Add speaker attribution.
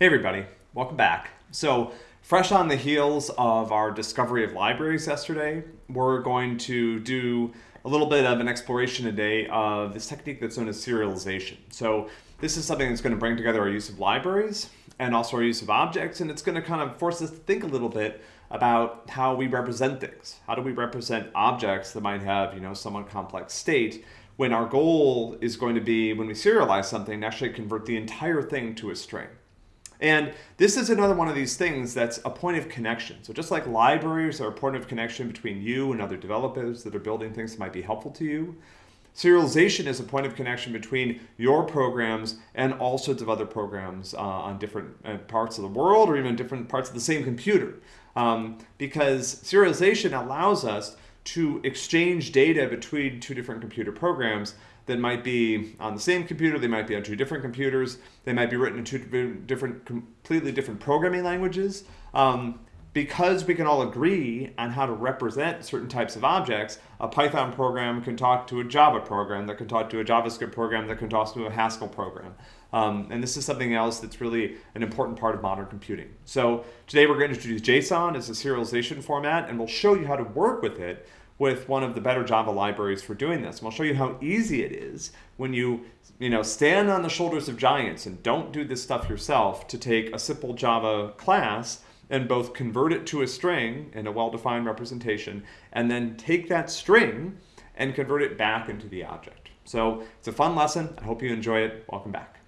Speaker 1: Hey everybody, welcome back. So fresh on the heels of our discovery of libraries yesterday, we're going to do a little bit of an exploration today of this technique that's known as serialization. So this is something that's going to bring together our use of libraries and also our use of objects, and it's going to kind of force us to think a little bit about how we represent things. How do we represent objects that might have, you know, somewhat complex state when our goal is going to be, when we serialize something, actually convert the entire thing to a string. And this is another one of these things that's a point of connection. So just like libraries are a point of connection between you and other developers that are building things that might be helpful to you, serialization is a point of connection between your programs and all sorts of other programs uh, on different uh, parts of the world or even different parts of the same computer. Um, because serialization allows us to exchange data between two different computer programs that might be on the same computer, they might be on two different computers, they might be written in two different, completely different programming languages. Um, because we can all agree on how to represent certain types of objects, a Python program can talk to a Java program, that can talk to a JavaScript program, that can talk to a Haskell program. Um, and this is something else that's really an important part of modern computing. So today we're going to introduce JSON as a serialization format, and we'll show you how to work with it with one of the better Java libraries for doing this. And I'll show you how easy it is when you, you know, stand on the shoulders of giants and don't do this stuff yourself to take a simple Java class and both convert it to a string in a well-defined representation and then take that string and convert it back into the object. So it's a fun lesson. I hope you enjoy it. Welcome back.